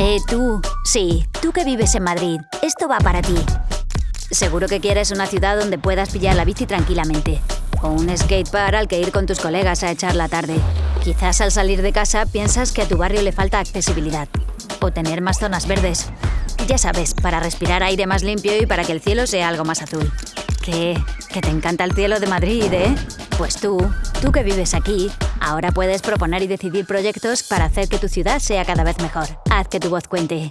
Eh, tú. Sí, tú que vives en Madrid. Esto va para ti. Seguro que quieres una ciudad donde puedas pillar la bici tranquilamente. O un skatepark al que ir con tus colegas a echar la tarde. Quizás al salir de casa piensas que a tu barrio le falta accesibilidad. O tener más zonas verdes. Ya sabes, para respirar aire más limpio y para que el cielo sea algo más azul. ¿Qué? ¿Que te encanta el cielo de Madrid, eh? Pues tú, tú que vives aquí, ahora puedes proponer y decidir proyectos para hacer que tu ciudad sea cada vez mejor. Haz que tu voz cuente.